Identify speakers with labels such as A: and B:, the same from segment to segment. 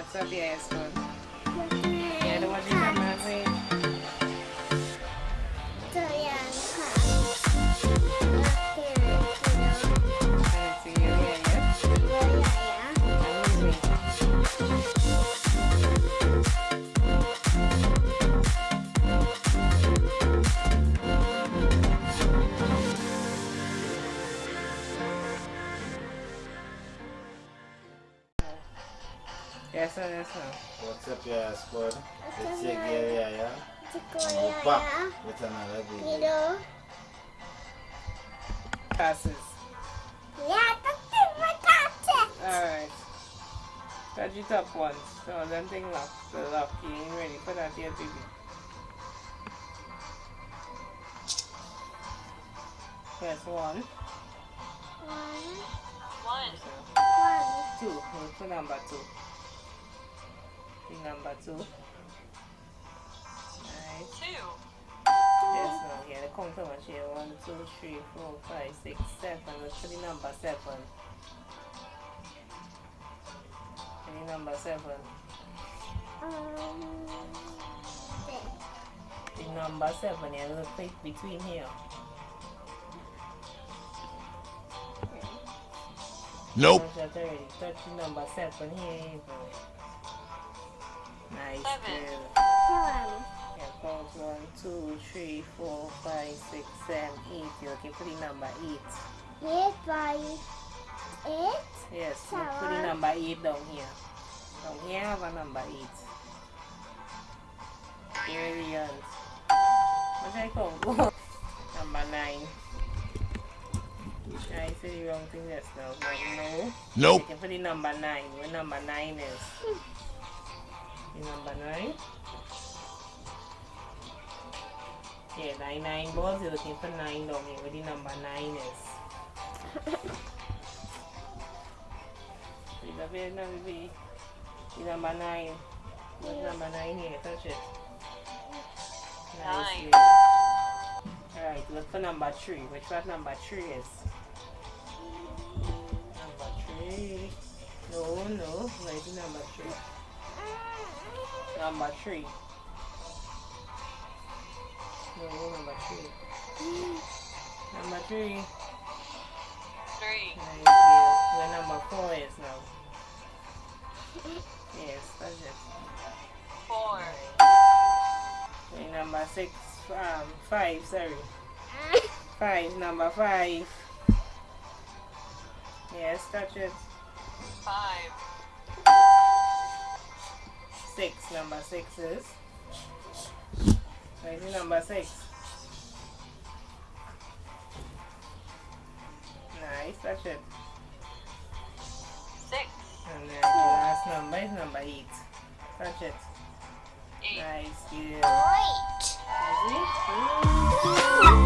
A: What's up, yes, one? ऐसा
B: ऐसा WhatsApp ya squad ese gere
C: ya
B: opa eta
C: na
B: rabi
C: kilo
A: passes
C: yeah that's it my passes all
A: right touch you top once so then thing lock the lock you ain't ready put that here baby That's one.
C: One.
D: One.
A: Two. What's the number two? The number two. Nice.
D: Two.
A: Yes, no. Yeah, the counter one here. One, two, three, four, five, six, seven. Let's put the number seven. The number seven.
C: um, six.
A: The number seven. Yeah, little click between here.
E: Nope.
A: Touch that already. Touch the number seven here. Even. Nice.
D: Seven.
A: Girl.
C: Seven.
A: Yeah, count one, two, three, four, five, six, seven, eight. You're looking for the number eight.
C: Eight, five, eight.
A: Yes, look for the
C: Seven.
A: number eight down here. Down here have a number eight. Brilliant. What I count? number nine. I said the wrong thing just now. But no.
E: Nope.
A: Looking for the number nine. Where number nine is? Nine. Yeah, nine nine balls. You're looking for nine down here. Where the number nine is? Read up here now, baby. The number nine. What's number nine here? Touch it. Nice. Alright, look for number three. Which what number three is? Number three. No, no. Where's the number three? Number three. No, number three. Number three.
D: Three.
A: Nice, yeah. Where number four is now? Yes, that's it.
D: Four.
A: Where number six, um, five, sorry. Five, number five. Yes, that's it.
D: Five.
A: Number six is. Where's number six? Nice, touch it.
D: Six.
A: And then the last number is number eight. Touch it.
D: Eight.
A: Nice, good.
C: Wait.
A: Yes,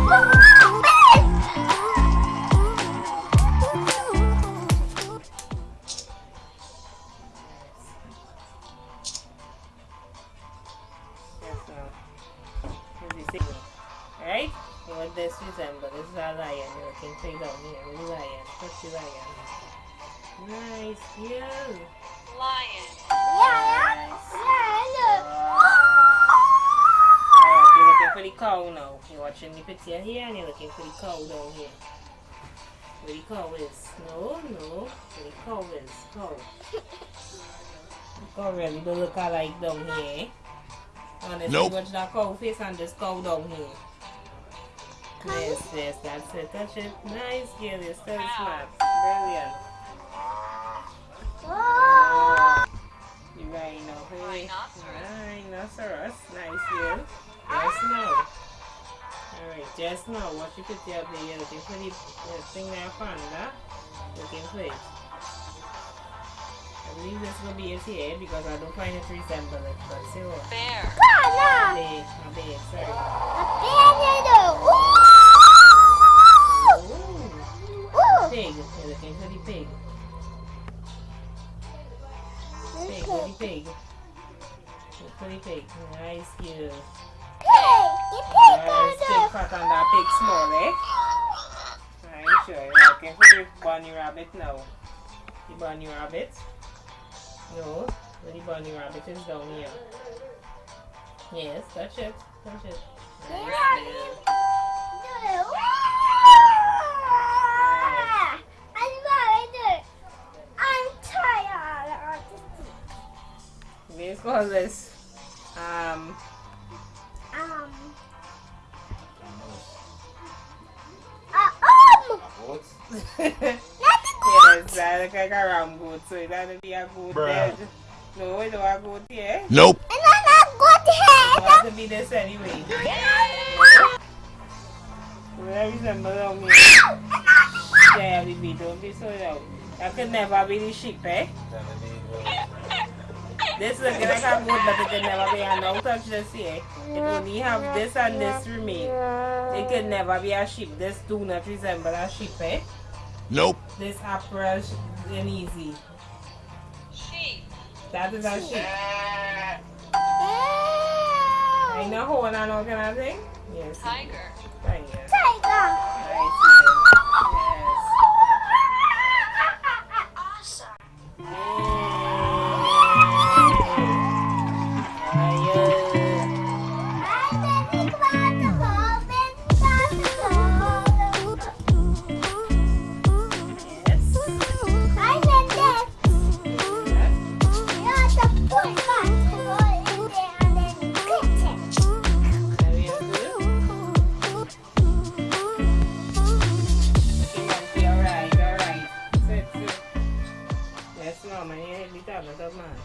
A: watching the picture here and you're looking for the cow down here. Where the cow is? No, no. Where the cow is? Cow. The cow really don't look alike down here. Honestly,
E: Nope.
A: watch that cow face and this cow down here. Yes, yes, that's it. Touch it. Nice, girl. You're still
D: Cow.
A: smart. Brilliant.
C: yeah.
A: You rhino. Hey.
D: Rhinoceros.
A: Rhinoceros. Nice, girl. Yes, no. Alright, just now, what you put there, there, you're looking for the thing there, panda. Looking for it. I believe this will be it here because I don't find it resemble it, but see what?
D: Bear.
C: Kana.
A: Big, a big, sorry.
C: Piano.
A: Ooh,
C: Ooh.
A: pig. You're looking for the pig. Pig, the pig. The pig. Nice, girl. Nice,
C: pig
A: fat and that pig small, eh? Right, sure. Looking for the bunny rabbit now. The bunny rabbit. No. The bunny rabbit is down here. Yes, touch it. Touch it. Nice.
C: I'm.
A: Let's call this. Um,
C: Um.
A: Yes, look like a ram goat, so it to be a goat
B: Bruh.
A: head. No, it don't a goat here.
B: Nope.
C: I'm not good
A: It
C: head.
A: has to be this anyway. Where resemble on me? Yeah, don't be so loud. Could never be the sheep, eh? This looking like a goat, but it could never be. And don't touch this here. It only have this and this remain. It could never be a sheep. This do not resemble a sheep, eh?
B: Nope.
A: This apple is easy.
D: Sheep.
A: That is a sheep. Ain't no horn and all kind of thing? Yes.
D: Tiger.
A: Right here.
C: Tiger.
A: I hit the tablet.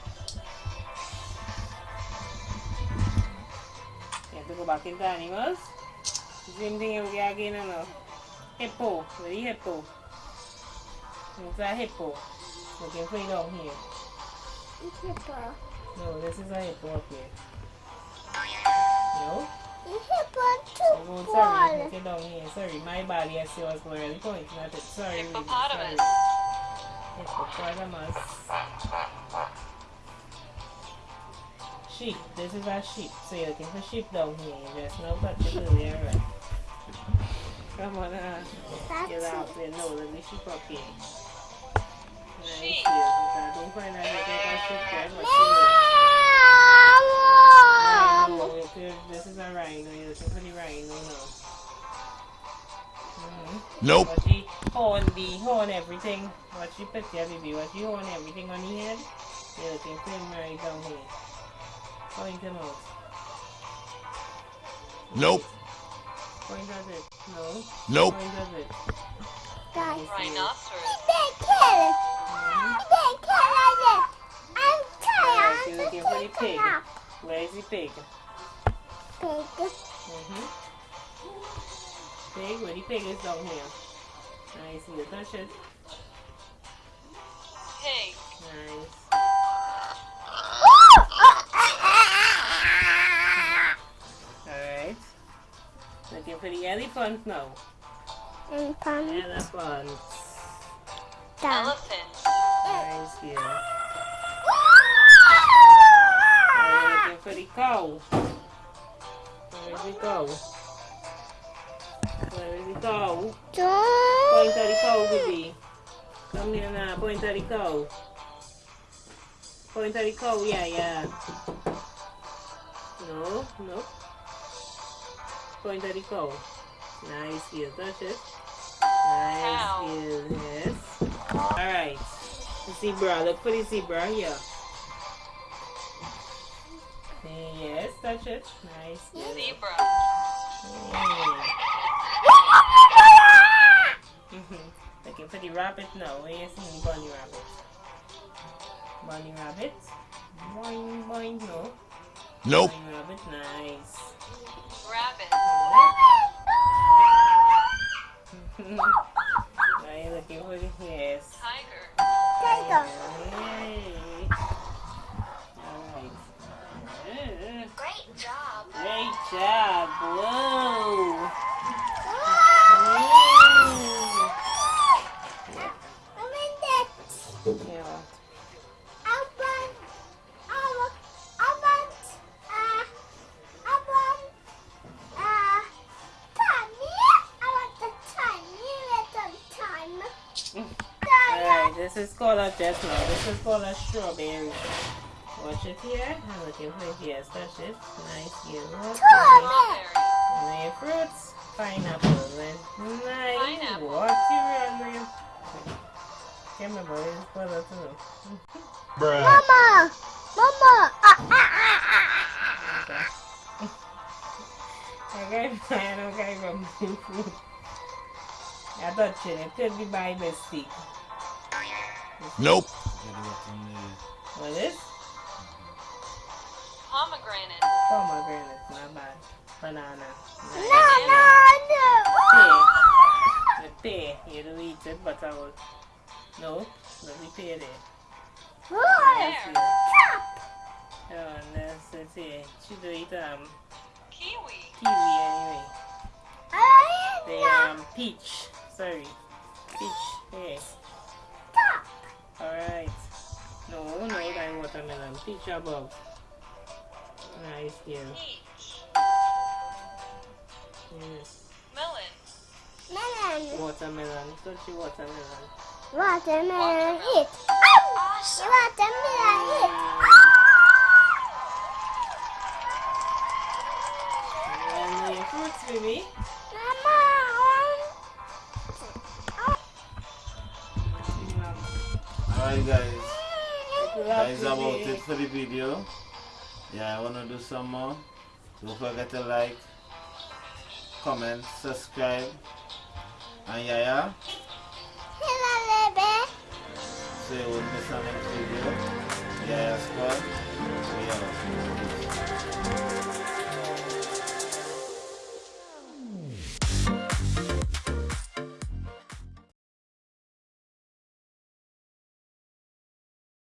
A: You have to go back into animals. Same thing you get again, you know. Hippo, where the hippo? It's a hippo. Looking for it down here.
C: Hippo.
A: No, this is a hippo up here. No?
C: Hippo
A: Oh,
C: too
A: sorry,
C: ball.
A: look it down here. Sorry, my bad. Yes, you was really pointing at it. Sorry. lady,
D: Hippopotamus.
A: Hippopotamus. Sheep. This is a sheep. So you're looking for sheep down here. You just now touch it earlier, right? Come on, uh, get out there. No, let me sheep up here. Nice
D: Sheep.
A: here. I don't find that you take a sheep there, but you No, this is a rhino. You're looking for the rhino now. Mm-hmm.
B: Nope.
A: What she horn the horn everything. What she put there, baby. What she horn everything on the head. You're looking for him right down here. Point him out.
B: Nope.
A: Point at it. No.
B: Nope.
A: Point at it.
C: Guys,
D: Rhinoceros.
C: they kill.
A: Mhm.
C: They kill it. I'm
A: Alright,
C: tired.
A: you're looking for the pig. Where is the pig?
C: Pig.
A: Mm-hmm. Pig, where the pig is down here. Nice, you touch it.
D: Pig.
A: Nice. Looking for the elephant now. Elephant.
C: down.
D: Elephant.
A: Nice, yeah. Alright, looking for the cow. Where is the cow? Where is the cow?
C: Don't.
A: Point at the cow, baby. Come here now, point at the cow. Point at the cow, yeah, yeah. No, no. Point at the cow. Nice, heel, touch it. Nice,
D: Cow.
A: heel, yes. Alright. Zebra, look for the zebra here. Yes, touch it. Nice. heel.
D: Zebra.
A: Mm. Looking for the rabbit now. Where you see the bunny rabbit? Bunny rabbit. Boing, boing, no.
B: Nope.
A: Bunny rabbit, nice.
D: Rabbit.
A: This is called a chestnut. This is called a strawberry. Watch it here. I'm looking for it. Yes, touch it. Nice. Yellow.
D: Strawberry.
A: And then your fruits. Pineapple. Then nice.
D: Pineapple.
A: What you run Can't remember. It's for that too.
B: Bruh.
C: Mama! Mama! Ah, ah, ah, ah.
A: Okay. Okay, fine. Okay, from food. I thought it could be by mistake.
B: Nope.
A: What is?
D: Pomegranate.
A: Pomegranate. Not bad. Banana. Nice.
C: No, no, no!
A: The pear, you don't eat it, but I will. No, let me pear there.
C: Oh,
A: Yes,
D: Pear.
A: Oh, and that's let's see. She do eat um
D: Kiwi.
A: kiwi anyway.
C: I
A: The
C: am
A: um peach. Sorry, peach. Yeah.
C: Not.
A: All right. No, no, that watermelon. Peach above. Nice, yeah.
D: Peach.
A: Yes.
D: Melon.
C: Melon.
A: Watermelon. Touch the watermelon.
C: Watermelon hit. Oh, watermelon
E: video. Yeah, I wanna do some more. Don't forget to like, comment, subscribe. And yeah,
C: hello, baby.
E: So you won't miss our next video. Yeah, yeah, squad. We out.